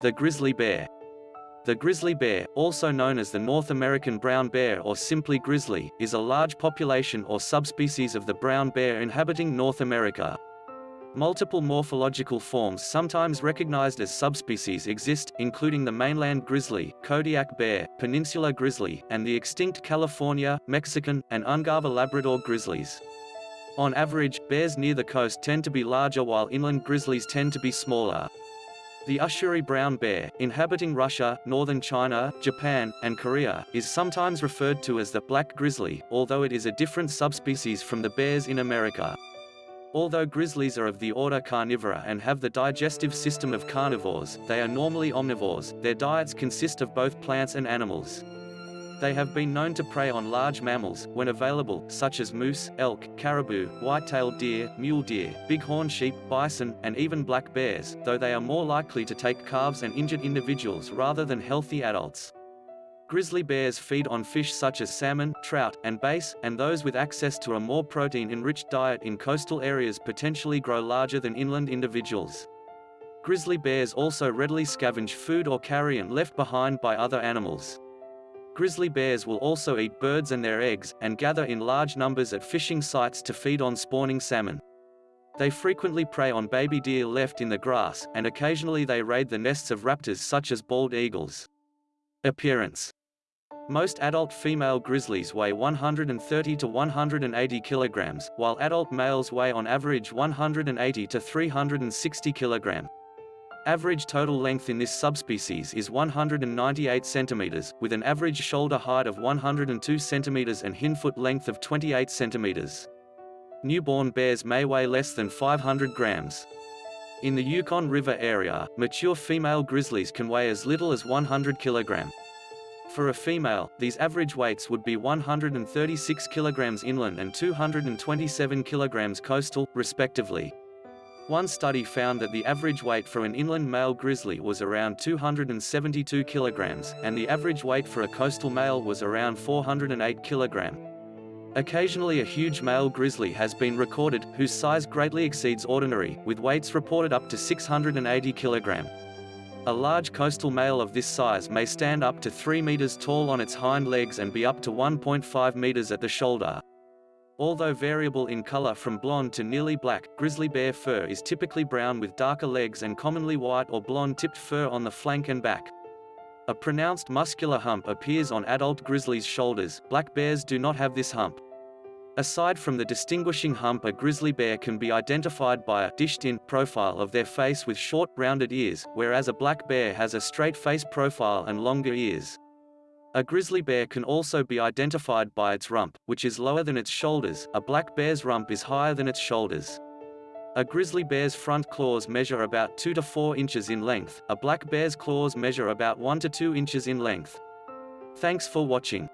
The grizzly bear. The grizzly bear, also known as the North American brown bear or simply grizzly, is a large population or subspecies of the brown bear inhabiting North America. Multiple morphological forms sometimes recognized as subspecies exist, including the mainland grizzly, Kodiak bear, peninsula grizzly, and the extinct California, Mexican, and Ungava Labrador grizzlies. On average, bears near the coast tend to be larger while inland grizzlies tend to be smaller. The Ussuri brown bear, inhabiting Russia, northern China, Japan, and Korea, is sometimes referred to as the black grizzly, although it is a different subspecies from the bears in America. Although grizzlies are of the order Carnivora and have the digestive system of carnivores, they are normally omnivores, their diets consist of both plants and animals. They have been known to prey on large mammals, when available, such as moose, elk, caribou, white-tailed deer, mule deer, bighorn sheep, bison, and even black bears, though they are more likely to take calves and injured individuals rather than healthy adults. Grizzly bears feed on fish such as salmon, trout, and bass, and those with access to a more protein-enriched diet in coastal areas potentially grow larger than inland individuals. Grizzly bears also readily scavenge food or carrion left behind by other animals. Grizzly bears will also eat birds and their eggs, and gather in large numbers at fishing sites to feed on spawning salmon. They frequently prey on baby deer left in the grass, and occasionally they raid the nests of raptors such as bald eagles. Appearance Most adult female grizzlies weigh 130 to 180 kilograms, while adult males weigh on average 180 to 360 kilograms. Average total length in this subspecies is 198 centimeters, with an average shoulder height of 102 centimeters and hindfoot length of 28 centimeters. Newborn bears may weigh less than 500 grams. In the Yukon River area, mature female grizzlies can weigh as little as 100 kilogram. For a female, these average weights would be 136 kilograms inland and 227 kilograms coastal, respectively. One study found that the average weight for an inland male grizzly was around 272 kilograms, and the average weight for a coastal male was around 408 kilogram. Occasionally a huge male grizzly has been recorded, whose size greatly exceeds ordinary, with weights reported up to 680 kilogram. A large coastal male of this size may stand up to 3 meters tall on its hind legs and be up to 1.5 meters at the shoulder. Although variable in color from blonde to nearly black, grizzly bear fur is typically brown with darker legs and commonly white or blonde tipped fur on the flank and back. A pronounced muscular hump appears on adult grizzlies' shoulders, black bears do not have this hump. Aside from the distinguishing hump a grizzly bear can be identified by a dished-in profile of their face with short, rounded ears, whereas a black bear has a straight face profile and longer ears. A grizzly bear can also be identified by its rump, which is lower than its shoulders, a black bear's rump is higher than its shoulders. A grizzly bear's front claws measure about 2 to 4 inches in length, a black bear's claws measure about 1 to 2 inches in length. Thanks for watching.